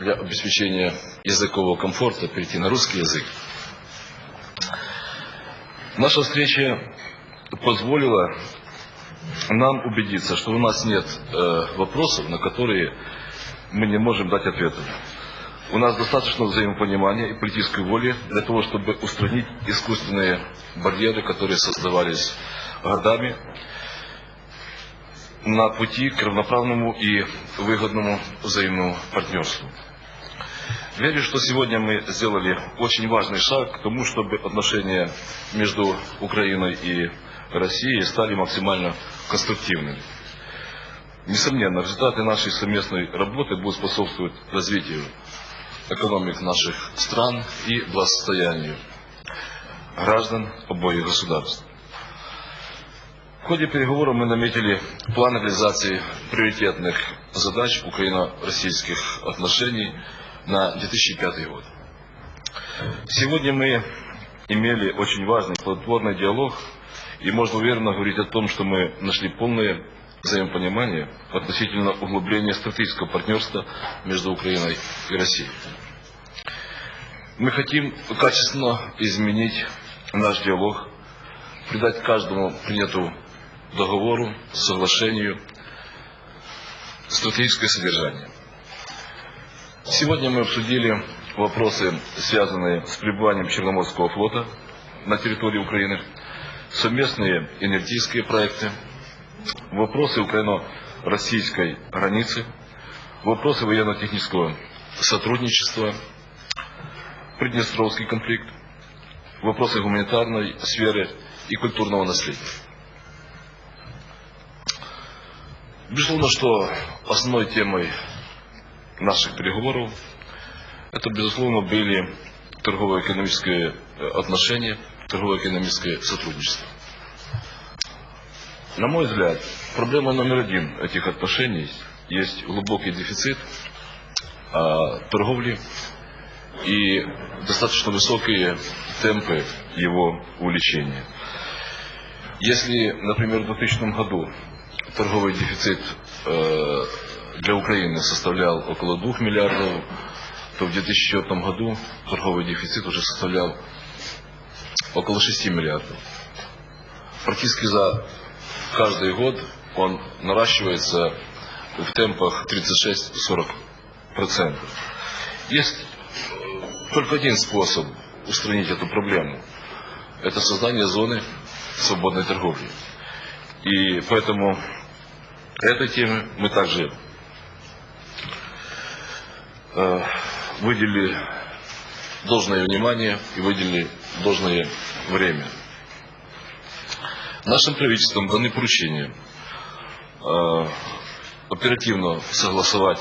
для обеспечения языкового комфорта перейти на русский язык. Наша встреча позволила нам убедиться, что у нас нет э, вопросов, на которые мы не можем дать ответов. У нас достаточно взаимопонимания и политической воли для того, чтобы устранить искусственные барьеры, которые создавались годами на пути к равноправному и выгодному взаимному партнерству. Верю, что сегодня мы сделали очень важный шаг к тому, чтобы отношения между Украиной и Россией стали максимально конструктивными. Несомненно, результаты нашей совместной работы будут способствовать развитию экономик наших стран и благосостоянию граждан обоих государств. В ходе переговоров мы наметили план реализации приоритетных задач украино-российских отношений на 2005 год. Сегодня мы имели очень важный плодотворный диалог, и можно уверенно говорить о том, что мы нашли полное взаимопонимание относительно углубления стратегического партнерства между Украиной и Россией. Мы хотим качественно изменить наш диалог, придать каждому принятому договору, соглашению стратегическое содержание. Сегодня мы обсудили вопросы, связанные с пребыванием Черноморского флота на территории Украины, совместные энергетические проекты, вопросы украино-российской границы, вопросы военно-технического сотрудничества, Приднестровский конфликт, вопросы гуманитарной сферы и культурного наследия. Безусловно, что основной темой наших переговоров это, безусловно, были торгово-экономические отношения, торгово-экономическое сотрудничество. На мой взгляд, проблема номер один этих отношений есть глубокий дефицит а, торговли и достаточно высокие темпы его увеличения. Если, например, в 2000 году торговый дефицит э, для Украины составлял около 2 миллиардов, то в 2004 году торговый дефицит уже составлял около 6 миллиардов. Практически за каждый год он наращивается в темпах 36-40%. Есть только один способ устранить эту проблему. Это создание зоны свободной торговли. И поэтому этой теме мы также выделили должное внимание и выделили должное время. Нашим правительством даны поручения э, оперативно согласовать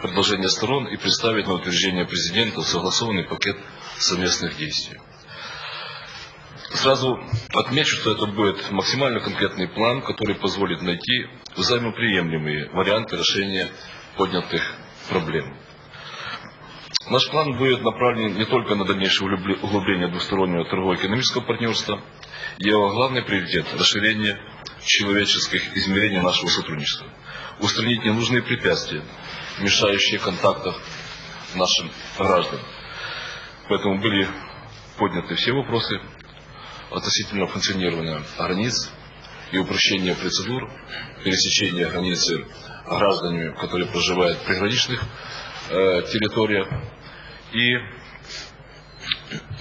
предложения сторон и представить на утверждение президента согласованный пакет совместных действий. Сразу отмечу, что это будет максимально конкретный план, который позволит найти взаимоприемлемые варианты решения поднятых проблем. Наш план будет направлен не только на дальнейшее углубление двустороннего торгово-экономического партнерства, его главный приоритет – расширение человеческих измерений нашего сотрудничества, устранить ненужные препятствия, мешающие контактов нашим гражданам. Поэтому были подняты все вопросы относительно функционирования границ и упрощения процедур пересечения границы гражданами, которые проживают в приграничных э, территориях. И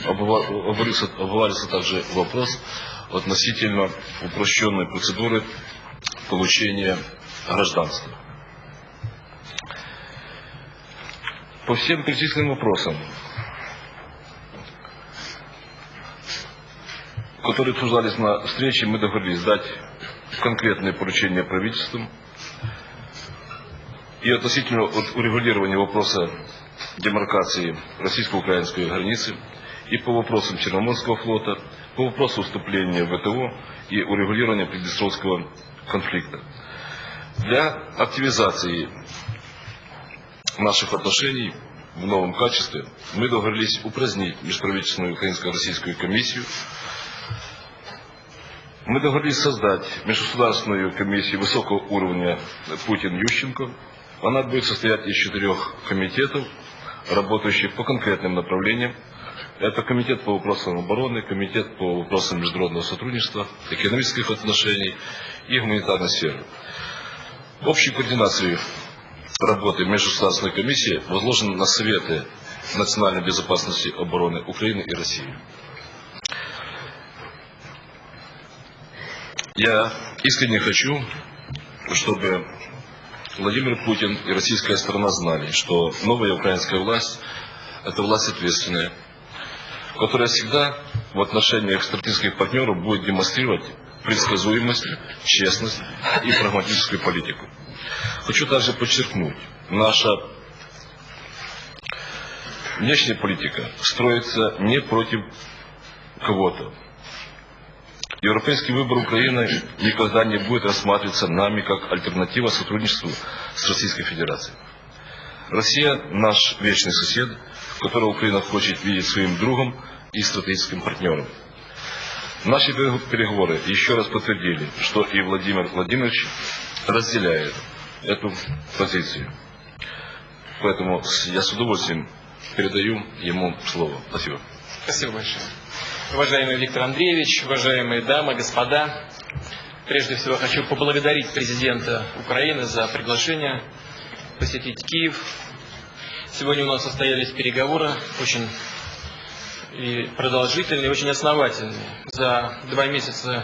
обвалился, обвалился также вопрос относительно упрощенной процедуры получения гражданства. По всем перечисленным вопросам которые обсуждались на встрече, мы договорились дать конкретные поручения правительству и относительно урегулирования вопроса демаркации российско-украинской границы, и по вопросам Черноморского флота, по вопросу вступления в ВТО и урегулирования Приднестровского конфликта. Для активизации наших отношений в новом качестве мы договорились упразднить межправительственную украинско-российскую комиссию мы договорились создать межгосударственную комиссию высокого уровня Путин-Ющенко Она будет состоять из четырех комитетов, работающих по конкретным направлениям. Это комитет по вопросам обороны, комитет по вопросам международного сотрудничества, экономических отношений и гуманитарной сферы. Общей координацией работы Межгосударственной комиссии возложены на Советы национальной безопасности обороны Украины и России. Я искренне хочу, чтобы Владимир Путин и российская сторона знали, что новая украинская власть – это власть ответственная, которая всегда в отношениях стратегических партнеров будет демонстрировать предсказуемость, честность и прагматическую политику. Хочу также подчеркнуть, наша внешняя политика строится не против кого-то, Европейский выбор Украины никогда не будет рассматриваться нами как альтернатива сотрудничеству с Российской Федерацией. Россия – наш вечный сосед, которого Украина хочет видеть своим другом и стратегическим партнером. Наши переговоры еще раз подтвердили, что и Владимир Владимирович разделяет эту позицию. Поэтому я с удовольствием передаю ему слово. Спасибо. Спасибо большое. Уважаемый Виктор Андреевич, уважаемые дамы, господа, прежде всего хочу поблагодарить президента Украины за приглашение посетить Киев. Сегодня у нас состоялись переговоры очень и продолжительные, очень основательные. За два месяца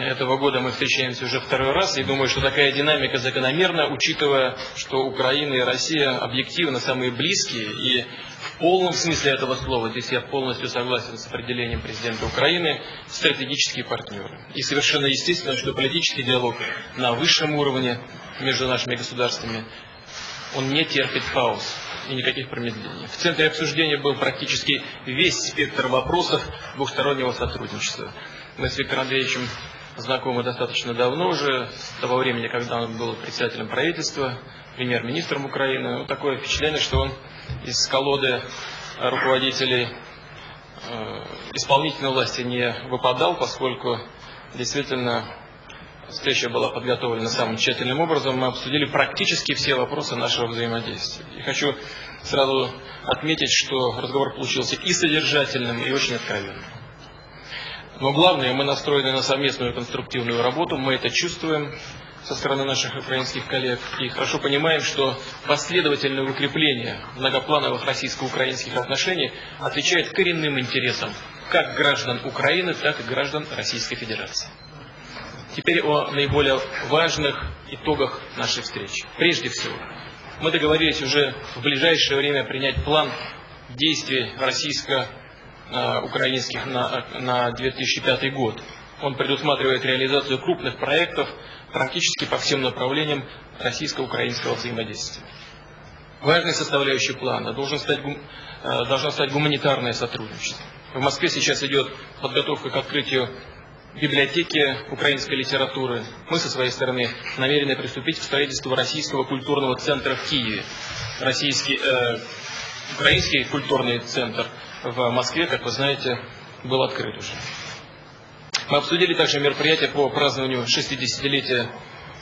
этого года мы встречаемся уже второй раз, и думаю, что такая динамика закономерна, учитывая, что Украина и Россия объективно самые близкие, и в полном смысле этого слова, здесь я полностью согласен с определением президента Украины, стратегические партнеры. И совершенно естественно, что политический диалог на высшем уровне между нашими государствами, он не терпит пауз и никаких промедлений. В центре обсуждения был практически весь спектр вопросов двухстороннего сотрудничества. Мы с Виктором Андреевичем знакомы достаточно давно уже, с того времени, когда он был председателем правительства, премьер-министром Украины. Ну, такое впечатление, что он из колоды руководителей э, исполнительной власти не выпадал, поскольку действительно встреча была подготовлена самым тщательным образом. Мы обсудили практически все вопросы нашего взаимодействия. И хочу сразу отметить, что разговор получился и содержательным, и очень откровенным. Но главное, мы настроены на совместную конструктивную работу, мы это чувствуем со стороны наших украинских коллег и хорошо понимаем, что последовательное укрепление многоплановых российско-украинских отношений отвечает коренным интересам как граждан Украины, так и граждан Российской Федерации. Теперь о наиболее важных итогах нашей встречи. Прежде всего, мы договорились уже в ближайшее время принять план действий российско украинских на, на 2005 год. Он предусматривает реализацию крупных проектов практически по всем направлениям российско-украинского взаимодействия. Важной составляющей плана должен стать, э, должно стать гуманитарное сотрудничество. В Москве сейчас идет подготовка к открытию библиотеки украинской литературы. Мы со своей стороны намерены приступить к строительству Российского культурного центра в Киеве. Российский, э, украинский культурный центр – в Москве, как вы знаете, был открыт уже. Мы обсудили также мероприятия по празднованию 60-летия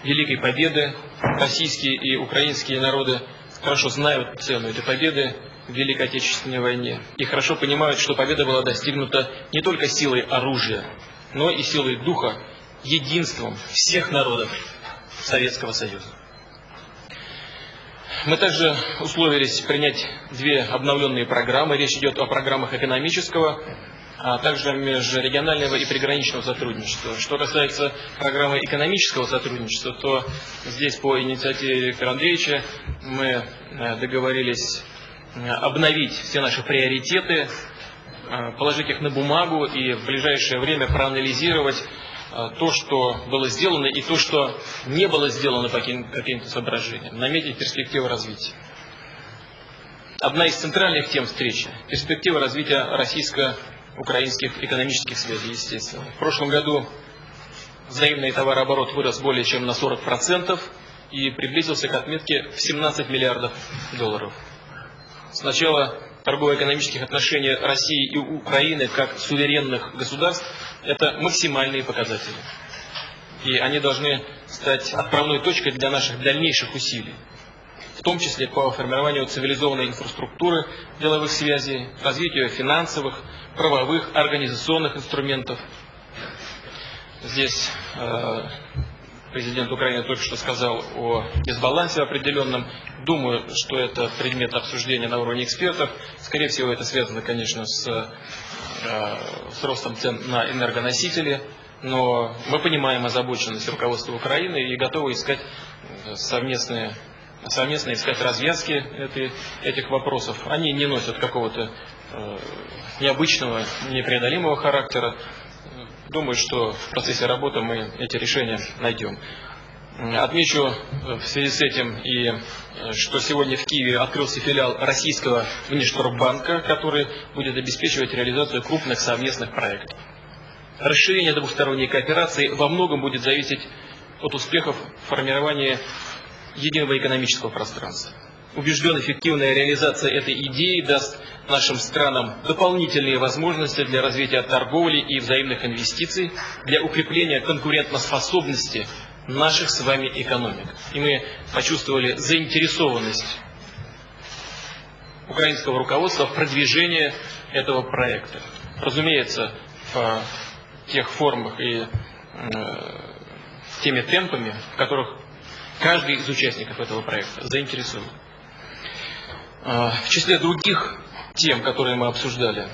Великой Победы. Российские и украинские народы хорошо знают цену этой победы в Великой Отечественной войне и хорошо понимают, что победа была достигнута не только силой оружия, но и силой духа, единством всех народов Советского Союза. Мы также условились принять две обновленные программы. Речь идет о программах экономического, а также межрегионального и приграничного сотрудничества. Что касается программы экономического сотрудничества, то здесь по инициативе Виктора Андреевича мы э, договорились э, обновить все наши приоритеты, э, положить их на бумагу и в ближайшее время проанализировать то, что было сделано, и то, что не было сделано по каким-то соображениям, наметить перспективы развития. Одна из центральных тем встречи – перспектива развития российско-украинских экономических связей, естественно. В прошлом году взаимный товарооборот вырос более чем на 40% и приблизился к отметке в 17 миллиардов долларов. С начала торгово-экономических отношений России и Украины как суверенных государств – это максимальные показатели. и они должны стать отправной точкой для наших дальнейших усилий в том числе по формированию цивилизованной инфраструктуры деловых связей, развитию финансовых, правовых, организационных инструментов. Здесь э, президент Украины только что сказал о дисбалансе определенном. Думаю, что это предмет обсуждения на уровне экспертов. Скорее всего, это связано, конечно, с, э, с ростом цен на энергоносители. Но мы понимаем озабоченность руководства Украины и готовы искать совместные совместно искать развязки этой, этих вопросов. Они не носят какого-то э, необычного, непреодолимого характера. Думаю, что в процессе работы мы эти решения найдем. Отмечу в связи с этим и э, что сегодня в Киеве открылся филиал российского внешторгбанка, который будет обеспечивать реализацию крупных совместных проектов. Расширение двусторонней кооперации во многом будет зависеть от успехов формирования единого экономического пространства. Убежден, эффективная реализация этой идеи даст нашим странам дополнительные возможности для развития торговли и взаимных инвестиций, для укрепления конкурентоспособности наших с вами экономик. И мы почувствовали заинтересованность украинского руководства в продвижении этого проекта. Разумеется, в тех формах и э, теми темпами, в которых каждый из участников этого проекта заинтересован. А, в числе других тем, которые мы обсуждали,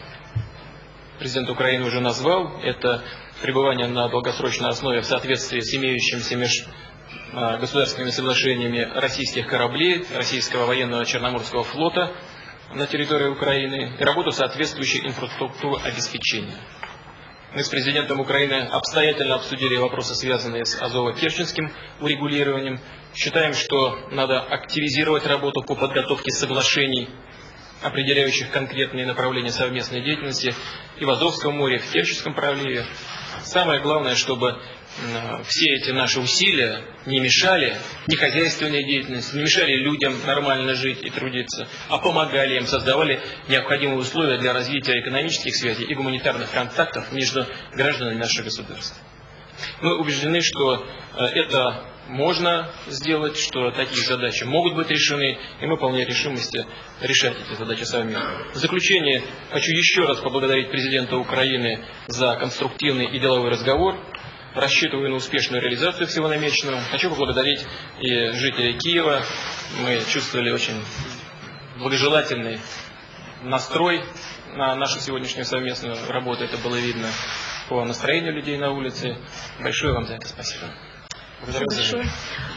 президент Украины уже назвал, это пребывание на долгосрочной основе в соответствии с имеющимися меж а, государственными соглашениями российских кораблей, российского военного Черноморского флота на территории Украины и работу соответствующей инфраструктуры обеспечения. Мы с президентом Украины обстоятельно обсудили вопросы, связанные с Азово-Керченским урегулированием. Считаем, что надо активизировать работу по подготовке соглашений, определяющих конкретные направления совместной деятельности и в Азовском море, и в Керченском проливе. Самое главное, чтобы все эти наши усилия не мешали ни хозяйственной деятельности, не мешали людям нормально жить и трудиться, а помогали им, создавали необходимые условия для развития экономических связей и гуманитарных контактов между гражданами нашего государства. Мы убеждены, что э, это можно сделать, что такие задачи могут быть решены, и мы полны решимости решать эти задачи совместно. В заключение хочу еще раз поблагодарить президента Украины за конструктивный и деловой разговор. Рассчитываю на успешную реализацию всего намеченного. Хочу поблагодарить и жителей Киева. Мы чувствовали очень благожелательный настрой на нашу сегодняшнюю совместную работу. Это было видно по настроению людей на улице. Большое вам за это спасибо. Благодарю за